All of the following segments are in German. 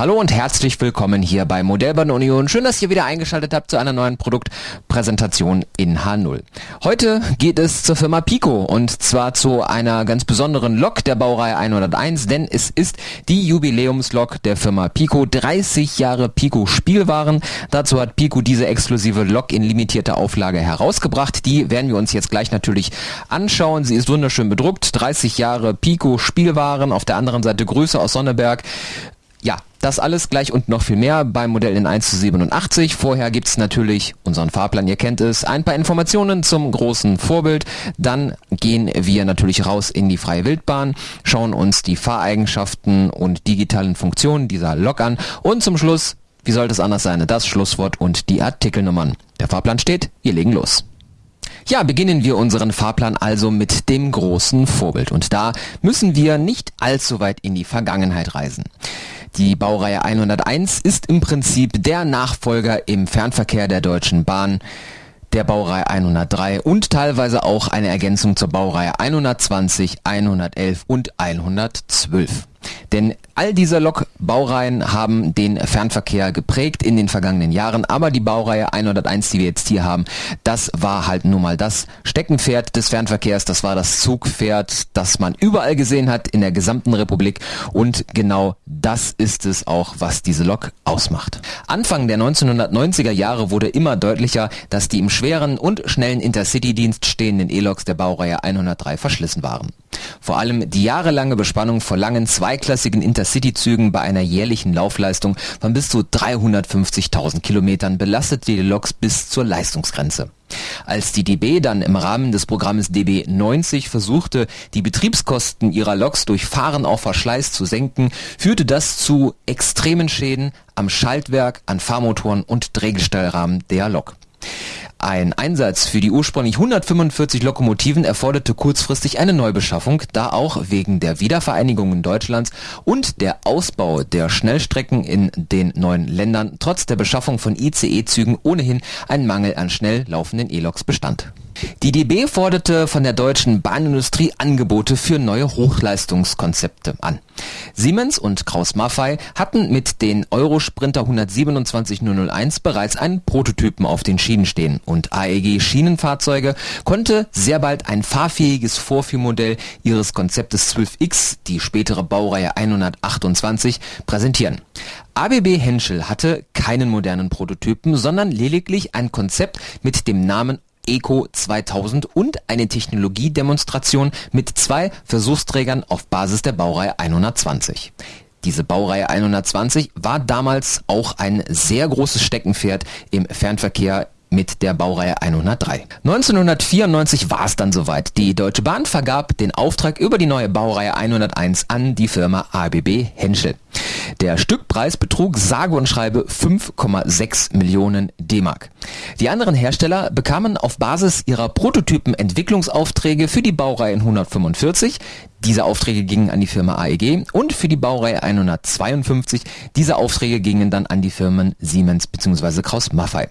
Hallo und herzlich willkommen hier bei Modellbahn Union. Schön, dass ihr wieder eingeschaltet habt zu einer neuen Produktpräsentation in H0. Heute geht es zur Firma Pico und zwar zu einer ganz besonderen Lok der Baureihe 101, denn es ist die Jubiläumslok der Firma Pico. 30 Jahre Pico Spielwaren. Dazu hat Pico diese exklusive Lok in limitierter Auflage herausgebracht. Die werden wir uns jetzt gleich natürlich anschauen. Sie ist wunderschön bedruckt. 30 Jahre Pico Spielwaren. Auf der anderen Seite Grüße aus Sonneberg. Ja, das alles gleich und noch viel mehr beim Modell in 1 zu 87. Vorher gibt's natürlich unseren Fahrplan, ihr kennt es, ein paar Informationen zum großen Vorbild. Dann gehen wir natürlich raus in die freie Wildbahn, schauen uns die Fahreigenschaften und digitalen Funktionen dieser Lok an und zum Schluss, wie sollte es anders sein, das Schlusswort und die Artikelnummern. Der Fahrplan steht, wir legen los. Ja, beginnen wir unseren Fahrplan also mit dem großen Vorbild. Und da müssen wir nicht allzu weit in die Vergangenheit reisen. Die Baureihe 101 ist im Prinzip der Nachfolger im Fernverkehr der Deutschen Bahn der Baureihe 103 und teilweise auch eine Ergänzung zur Baureihe 120, 111 und 112. Denn all diese Lokbaureihen haben den Fernverkehr geprägt in den vergangenen Jahren, aber die Baureihe 101, die wir jetzt hier haben, das war halt nun mal das Steckenpferd des Fernverkehrs, das war das Zugpferd, das man überall gesehen hat in der gesamten Republik und genau das ist es auch, was diese Lok ausmacht. Anfang der 1990er Jahre wurde immer deutlicher, dass die im schweren und schnellen Intercity-Dienst stehenden E-Loks der Baureihe 103 verschlissen waren. Vor allem die jahrelange Bespannung vor langen zweiklassigen Intercity-Zügen bei einer jährlichen Laufleistung von bis zu 350.000 Kilometern belastete die Loks bis zur Leistungsgrenze. Als die DB dann im Rahmen des Programmes DB90 versuchte, die Betriebskosten ihrer Loks durch Fahren auf Verschleiß zu senken, führte das zu extremen Schäden am Schaltwerk, an Fahrmotoren und Drehgestellrahmen der Lok. Ein Einsatz für die ursprünglich 145 Lokomotiven erforderte kurzfristig eine Neubeschaffung, da auch wegen der Wiedervereinigung Deutschlands und der Ausbau der Schnellstrecken in den neuen Ländern trotz der Beschaffung von ICE-Zügen ohnehin ein Mangel an schnell laufenden E-Loks bestand die DB forderte von der deutschen Bahnindustrie Angebote für neue Hochleistungskonzepte an. Siemens und Kraus-Maffei hatten mit den Eurosprinter 127001 bereits einen Prototypen auf den Schienen stehen und AEG Schienenfahrzeuge konnte sehr bald ein fahrfähiges Vorführmodell ihres Konzeptes 12X, die spätere Baureihe 128, präsentieren. ABB Henschel hatte keinen modernen Prototypen, sondern lediglich ein Konzept mit dem Namen Eco 2000 und eine Technologiedemonstration mit zwei Versuchsträgern auf Basis der Baureihe 120. Diese Baureihe 120 war damals auch ein sehr großes Steckenpferd im Fernverkehr mit der Baureihe 103. 1994 war es dann soweit. Die Deutsche Bahn vergab den Auftrag über die neue Baureihe 101 an die Firma ABB Henschel. Der Stückpreis betrug sage und schreibe 5,6 Millionen D-Mark. Die anderen Hersteller bekamen auf Basis ihrer Prototypen Entwicklungsaufträge für die Baureihe 145. Diese Aufträge gingen an die Firma AEG und für die Baureihe 152. Diese Aufträge gingen dann an die Firmen Siemens bzw. Kraus-Maffei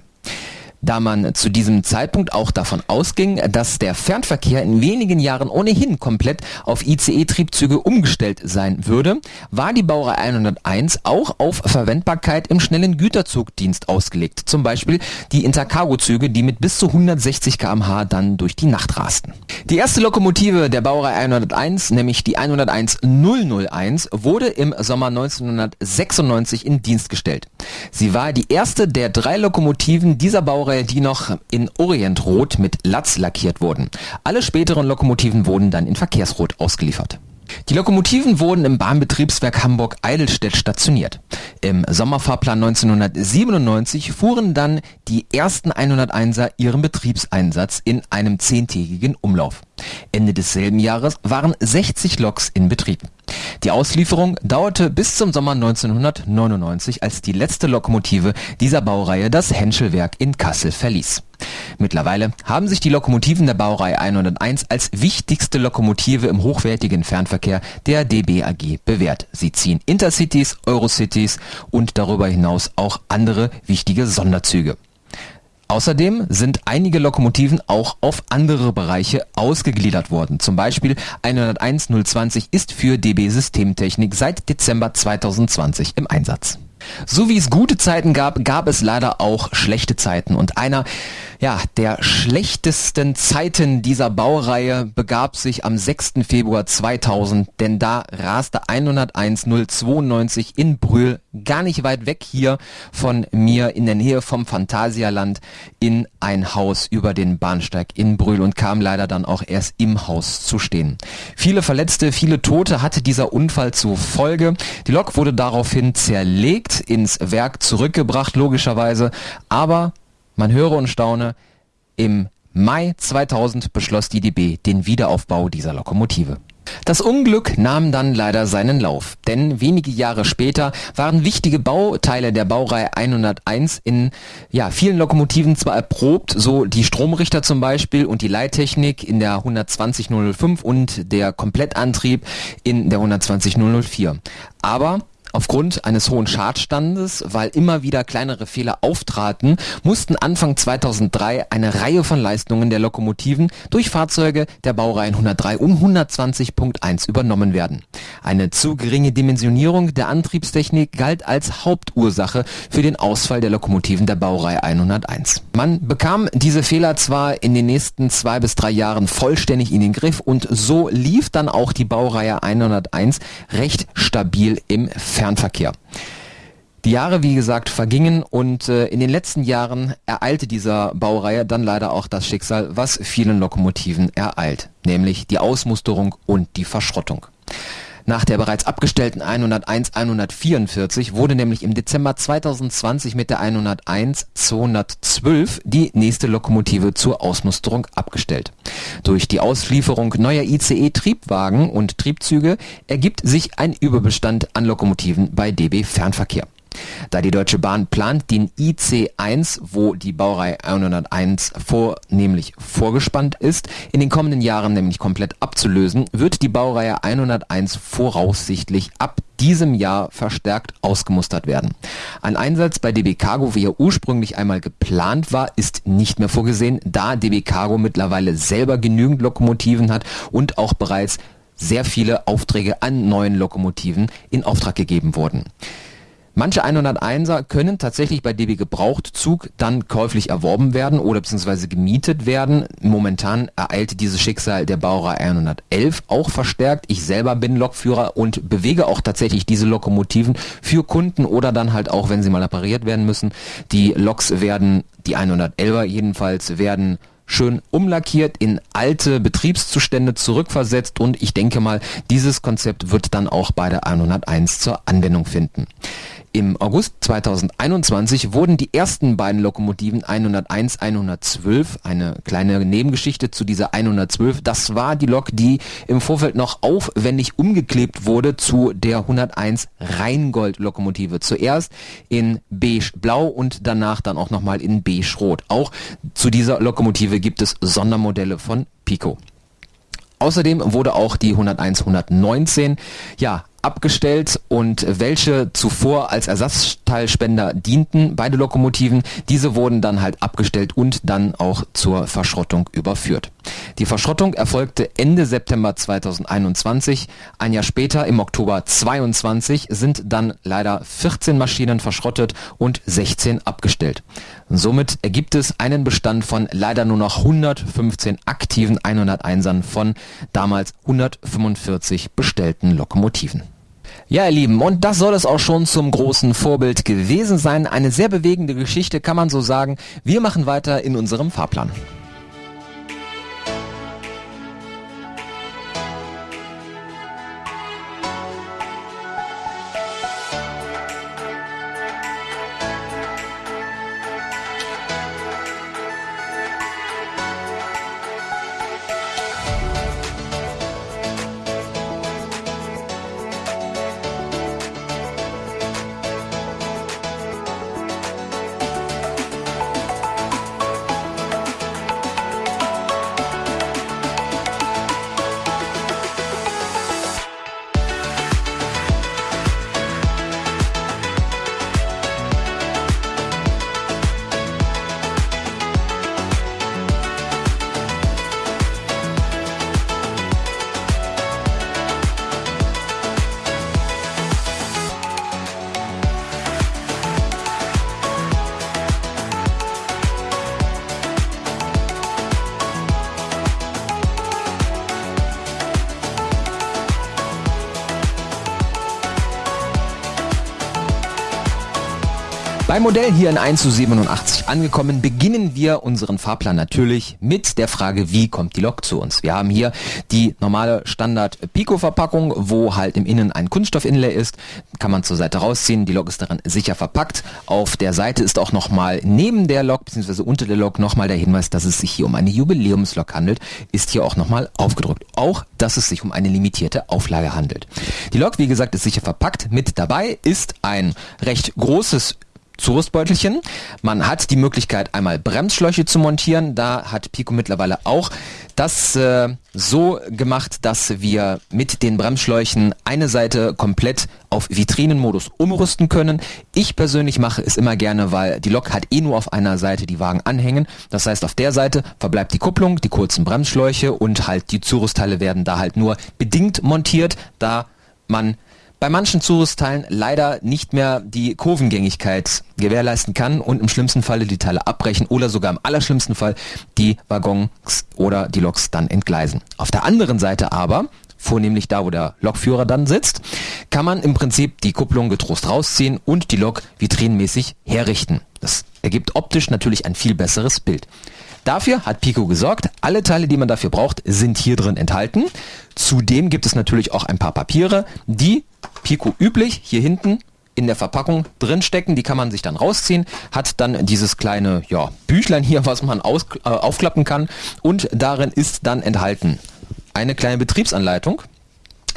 da man zu diesem Zeitpunkt auch davon ausging, dass der Fernverkehr in wenigen Jahren ohnehin komplett auf ICE-Triebzüge umgestellt sein würde, war die Baureihe 101 auch auf Verwendbarkeit im schnellen Güterzugdienst ausgelegt, zum Beispiel die Intercargo-Züge, die mit bis zu 160 km/h dann durch die Nacht rasten. Die erste Lokomotive der Baureihe 101, nämlich die 101 001, wurde im Sommer 1996 in Dienst gestellt. Sie war die erste der drei Lokomotiven dieser Baureihe Baureihe, die noch in Orientrot mit Latz lackiert wurden. Alle späteren Lokomotiven wurden dann in Verkehrsrot ausgeliefert. Die Lokomotiven wurden im Bahnbetriebswerk Hamburg-Eidelstedt stationiert. Im Sommerfahrplan 1997 fuhren dann die ersten 101er ihren Betriebseinsatz in einem zehntägigen Umlauf. Ende desselben Jahres waren 60 Loks in Betrieb. Die Auslieferung dauerte bis zum Sommer 1999, als die letzte Lokomotive dieser Baureihe das Henschelwerk in Kassel verließ. Mittlerweile haben sich die Lokomotiven der Baureihe 101 als wichtigste Lokomotive im hochwertigen Fernverkehr der DB AG bewährt. Sie ziehen Intercities, Eurocities und darüber hinaus auch andere wichtige Sonderzüge. Außerdem sind einige Lokomotiven auch auf andere Bereiche ausgegliedert worden. Zum Beispiel 101 020 ist für DB Systemtechnik seit Dezember 2020 im Einsatz. So wie es gute Zeiten gab, gab es leider auch schlechte Zeiten. Und einer ja, der schlechtesten Zeiten dieser Baureihe begab sich am 6. Februar 2000, denn da raste 101 092 in Brühl, gar nicht weit weg hier von mir in der Nähe vom Phantasialand, in ein Haus über den Bahnsteig in Brühl und kam leider dann auch erst im Haus zu stehen. Viele Verletzte, viele Tote hatte dieser Unfall zur Folge. Die Lok wurde daraufhin zerlegt, ins Werk zurückgebracht, logischerweise, aber man höre und staune, im Mai 2000 beschloss die DB den Wiederaufbau dieser Lokomotive. Das Unglück nahm dann leider seinen Lauf, denn wenige Jahre später waren wichtige Bauteile der Baureihe 101 in ja, vielen Lokomotiven zwar erprobt, so die Stromrichter zum Beispiel und die Leittechnik in der 120005 und der Komplettantrieb in der 120004. Aber Aufgrund eines hohen Schadstandes, weil immer wieder kleinere Fehler auftraten, mussten Anfang 2003 eine Reihe von Leistungen der Lokomotiven durch Fahrzeuge der Baureihen 103 und 120.1 übernommen werden. Eine zu geringe Dimensionierung der Antriebstechnik galt als Hauptursache für den Ausfall der Lokomotiven der Baureihe 101. Man bekam diese Fehler zwar in den nächsten zwei bis drei Jahren vollständig in den Griff und so lief dann auch die Baureihe 101 recht stabil im Fernverkehr. Die Jahre, wie gesagt, vergingen und äh, in den letzten Jahren ereilte dieser Baureihe dann leider auch das Schicksal, was vielen Lokomotiven ereilt, nämlich die Ausmusterung und die Verschrottung. Nach der bereits abgestellten 101 144 wurde nämlich im Dezember 2020 mit der 101 212 die nächste Lokomotive zur Ausmusterung abgestellt. Durch die Auslieferung neuer ICE-Triebwagen und Triebzüge ergibt sich ein Überbestand an Lokomotiven bei DB Fernverkehr. Da die Deutsche Bahn plant, den IC1, wo die Baureihe 101 vornehmlich vorgespannt ist, in den kommenden Jahren nämlich komplett abzulösen, wird die Baureihe 101 voraussichtlich ab diesem Jahr verstärkt ausgemustert werden. Ein Einsatz bei DB Cargo, wie er ursprünglich einmal geplant war, ist nicht mehr vorgesehen, da DB Cargo mittlerweile selber genügend Lokomotiven hat und auch bereits sehr viele Aufträge an neuen Lokomotiven in Auftrag gegeben wurden. Manche 101er können tatsächlich bei DB Gebrauchtzug dann käuflich erworben werden oder beziehungsweise gemietet werden. Momentan ereilt dieses Schicksal der Baureihe 111 auch verstärkt. Ich selber bin Lokführer und bewege auch tatsächlich diese Lokomotiven für Kunden oder dann halt auch, wenn sie mal repariert werden müssen. Die Loks werden, die 111er jedenfalls, werden schön umlackiert, in alte Betriebszustände zurückversetzt und ich denke mal, dieses Konzept wird dann auch bei der 101 zur Anwendung finden. Im August 2021 wurden die ersten beiden Lokomotiven 101 112, eine kleine Nebengeschichte zu dieser 112, das war die Lok, die im Vorfeld noch aufwendig umgeklebt wurde zu der 101 Rheingold Lokomotive. Zuerst in beige blau und danach dann auch nochmal in beige rot. Auch zu dieser Lokomotive gibt es Sondermodelle von Pico. Außerdem wurde auch die 101 119 ja abgestellt und welche zuvor als Ersatzteilspender dienten, beide Lokomotiven, diese wurden dann halt abgestellt und dann auch zur Verschrottung überführt. Die Verschrottung erfolgte Ende September 2021. Ein Jahr später, im Oktober 22, sind dann leider 14 Maschinen verschrottet und 16 abgestellt. Somit ergibt es einen Bestand von leider nur noch 115 aktiven 101ern von damals 145 bestellten Lokomotiven. Ja, ihr Lieben, und das soll es auch schon zum großen Vorbild gewesen sein. Eine sehr bewegende Geschichte, kann man so sagen. Wir machen weiter in unserem Fahrplan. Beim Modell hier in 1 zu 87 angekommen, beginnen wir unseren Fahrplan natürlich mit der Frage, wie kommt die Lok zu uns? Wir haben hier die normale Standard Pico-Verpackung, wo halt im Innen ein Kunststoff-Inlay ist. Kann man zur Seite rausziehen. Die Lok ist darin sicher verpackt. Auf der Seite ist auch nochmal neben der Lok bzw. unter der Lok nochmal der Hinweis, dass es sich hier um eine Jubiläumslok handelt. Ist hier auch nochmal aufgedrückt. Auch, dass es sich um eine limitierte Auflage handelt. Die Lok, wie gesagt, ist sicher verpackt. Mit dabei ist ein recht großes Zurüstbeutelchen. Man hat die Möglichkeit, einmal Bremsschläuche zu montieren. Da hat Pico mittlerweile auch das äh, so gemacht, dass wir mit den Bremsschläuchen eine Seite komplett auf Vitrinenmodus umrüsten können. Ich persönlich mache es immer gerne, weil die Lok hat eh nur auf einer Seite die Wagen anhängen. Das heißt, auf der Seite verbleibt die Kupplung, die kurzen Bremsschläuche und halt die Zurüstteile werden da halt nur bedingt montiert, da man bei manchen Zurüstteilen leider nicht mehr die Kurvengängigkeit gewährleisten kann und im schlimmsten Falle die Teile abbrechen oder sogar im allerschlimmsten Fall die Waggons oder die Loks dann entgleisen. Auf der anderen Seite aber, vornehmlich da, wo der Lokführer dann sitzt, kann man im Prinzip die Kupplung getrost rausziehen und die Lok vitrinenmäßig herrichten. Das ergibt optisch natürlich ein viel besseres Bild. Dafür hat Pico gesorgt. Alle Teile, die man dafür braucht, sind hier drin enthalten. Zudem gibt es natürlich auch ein paar Papiere, die Pico üblich hier hinten in der Verpackung drin stecken. Die kann man sich dann rausziehen, hat dann dieses kleine ja, Büchlein hier, was man aus, äh, aufklappen kann. Und darin ist dann enthalten eine kleine Betriebsanleitung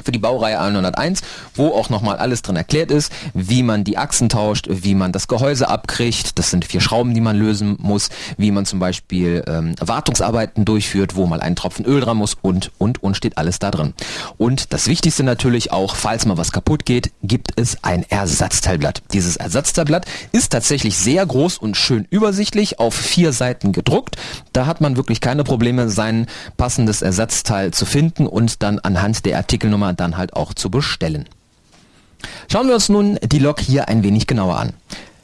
für die Baureihe 101, wo auch nochmal alles drin erklärt ist, wie man die Achsen tauscht, wie man das Gehäuse abkriegt, das sind vier Schrauben, die man lösen muss, wie man zum Beispiel ähm, Wartungsarbeiten durchführt, wo mal ein Tropfen Öl dran muss und, und, und steht alles da drin. Und das Wichtigste natürlich auch, falls mal was kaputt geht, gibt es ein Ersatzteilblatt. Dieses Ersatzteilblatt ist tatsächlich sehr groß und schön übersichtlich, auf vier Seiten gedruckt. Da hat man wirklich keine Probleme, sein passendes Ersatzteil zu finden und dann anhand der Artikelnummer dann halt auch zu bestellen. Schauen wir uns nun die Lok hier ein wenig genauer an.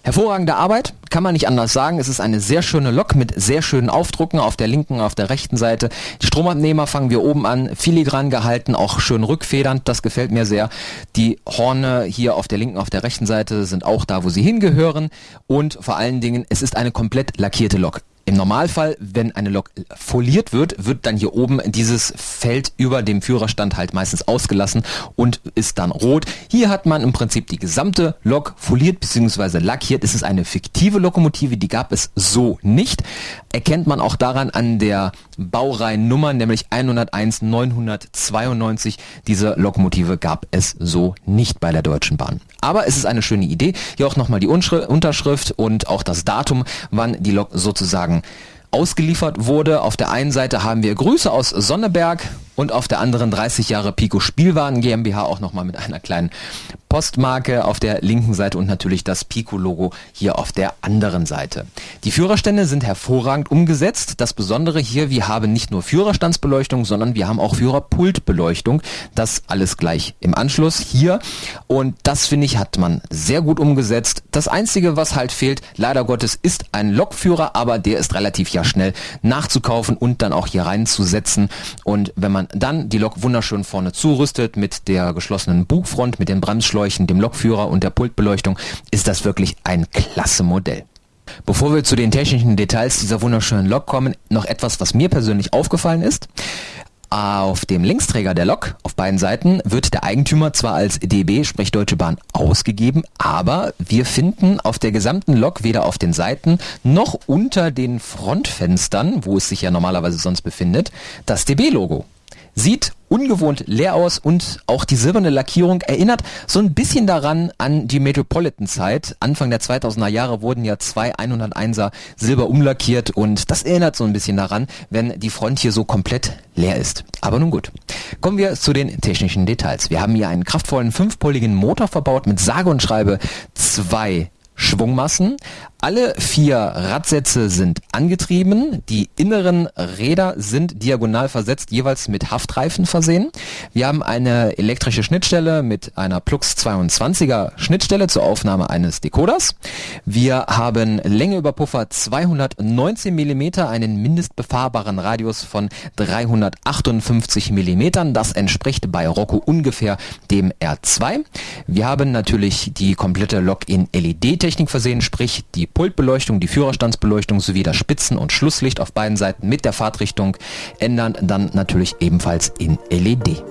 Hervorragende Arbeit, kann man nicht anders sagen. Es ist eine sehr schöne Lok mit sehr schönen Aufdrucken auf der linken, auf der rechten Seite. Die Stromabnehmer fangen wir oben an, filigran gehalten, auch schön rückfedernd, das gefällt mir sehr. Die Horne hier auf der linken, auf der rechten Seite sind auch da, wo sie hingehören. Und vor allen Dingen, es ist eine komplett lackierte Lok. Im Normalfall, wenn eine Lok foliert wird, wird dann hier oben dieses Feld über dem Führerstand halt meistens ausgelassen und ist dann rot. Hier hat man im Prinzip die gesamte Lok foliert bzw. lackiert. Es ist eine fiktive Lokomotive, die gab es so nicht. Erkennt man auch daran an der Baureihennummer, nämlich 101 992. Diese Lokomotive gab es so nicht bei der Deutschen Bahn. Aber es ist eine schöne Idee. Hier auch nochmal die Unterschrift und auch das Datum, wann die Lok sozusagen ausgeliefert wurde. Auf der einen Seite haben wir Grüße aus Sonneberg und auf der anderen 30 Jahre Pico Spielwaren GmbH auch nochmal mit einer kleinen Postmarke auf der linken Seite und natürlich das Pico-Logo hier auf der anderen Seite. Die Führerstände sind hervorragend umgesetzt. Das Besondere hier, wir haben nicht nur Führerstandsbeleuchtung, sondern wir haben auch Führerpultbeleuchtung. Das alles gleich im Anschluss hier. Und das finde ich, hat man sehr gut umgesetzt. Das Einzige, was halt fehlt, leider Gottes, ist ein Lokführer, aber der ist relativ ja schnell nachzukaufen und dann auch hier reinzusetzen. Und wenn man dann die Lok wunderschön vorne zurüstet mit der geschlossenen Bugfront, mit den Bremsschläuchen, dem Lokführer und der Pultbeleuchtung, ist das wirklich ein klasse Modell. Bevor wir zu den technischen Details dieser wunderschönen Lok kommen, noch etwas, was mir persönlich aufgefallen ist. Auf dem Linksträger der Lok auf beiden Seiten wird der Eigentümer zwar als DB, sprich Deutsche Bahn, ausgegeben, aber wir finden auf der gesamten Lok weder auf den Seiten noch unter den Frontfenstern, wo es sich ja normalerweise sonst befindet, das DB-Logo. Sieht ungewohnt leer aus und auch die silberne Lackierung erinnert so ein bisschen daran an die Metropolitan-Zeit. Anfang der 2000er Jahre wurden ja zwei 101er silber umlackiert und das erinnert so ein bisschen daran, wenn die Front hier so komplett leer ist. Aber nun gut. Kommen wir zu den technischen Details. Wir haben hier einen kraftvollen fünfpoligen Motor verbaut mit sage und schreibe zwei Schwungmassen, Alle vier Radsätze sind angetrieben. Die inneren Räder sind diagonal versetzt, jeweils mit Haftreifen versehen. Wir haben eine elektrische Schnittstelle mit einer Plux 22er Schnittstelle zur Aufnahme eines Decoders. Wir haben Länge über Puffer 219 mm, einen mindestbefahrbaren Radius von 358 mm. Das entspricht bei Rocco ungefähr dem R2. Wir haben natürlich die komplette Lok in LED-Technik versehen, sprich die Pultbeleuchtung, die Führerstandsbeleuchtung sowie das Spitzen- und Schlusslicht auf beiden Seiten mit der Fahrtrichtung ändern dann natürlich ebenfalls in LED.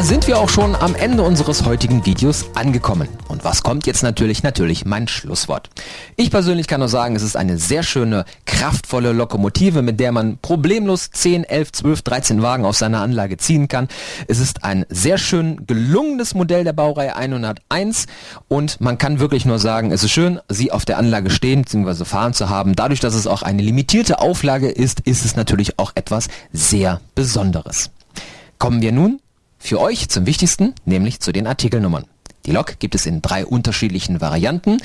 Da sind wir auch schon am Ende unseres heutigen Videos angekommen. Und was kommt jetzt natürlich? Natürlich mein Schlusswort. Ich persönlich kann nur sagen, es ist eine sehr schöne, kraftvolle Lokomotive, mit der man problemlos 10, 11, 12, 13 Wagen auf seiner Anlage ziehen kann. Es ist ein sehr schön gelungenes Modell der Baureihe 101 und man kann wirklich nur sagen, es ist schön, sie auf der Anlage stehen bzw. fahren zu haben. Dadurch, dass es auch eine limitierte Auflage ist, ist es natürlich auch etwas sehr Besonderes. Kommen wir nun für euch zum Wichtigsten, nämlich zu den Artikelnummern. Die Lok gibt es in drei unterschiedlichen Varianten.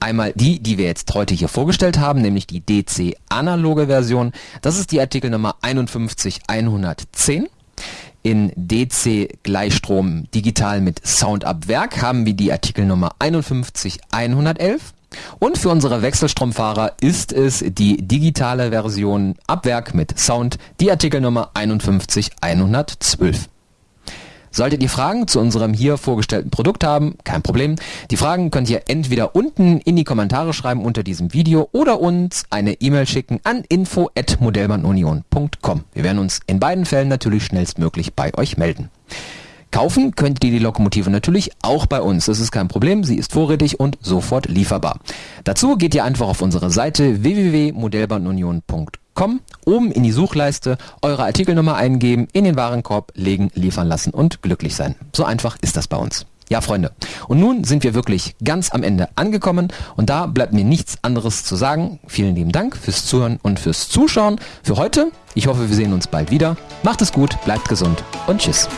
Einmal die, die wir jetzt heute hier vorgestellt haben, nämlich die DC analoge Version. Das ist die Artikelnummer 51110. In DC Gleichstrom digital mit Sound ab Werk haben wir die Artikelnummer 51111. Und für unsere Wechselstromfahrer ist es die digitale Version ab Werk mit Sound, die Artikelnummer 51112. Solltet ihr Fragen zu unserem hier vorgestellten Produkt haben, kein Problem. Die Fragen könnt ihr entweder unten in die Kommentare schreiben unter diesem Video oder uns eine E-Mail schicken an info@modellbahnunion.com. Wir werden uns in beiden Fällen natürlich schnellstmöglich bei euch melden. Kaufen könnt ihr die Lokomotive natürlich auch bei uns. Das ist kein Problem, sie ist vorrätig und sofort lieferbar. Dazu geht ihr einfach auf unsere Seite www.modellbahnunion.com kommen, oben in die Suchleiste eure Artikelnummer eingeben, in den Warenkorb legen, liefern lassen und glücklich sein. So einfach ist das bei uns. Ja, Freunde. Und nun sind wir wirklich ganz am Ende angekommen und da bleibt mir nichts anderes zu sagen. Vielen lieben Dank fürs Zuhören und fürs Zuschauen für heute. Ich hoffe, wir sehen uns bald wieder. Macht es gut, bleibt gesund und tschüss.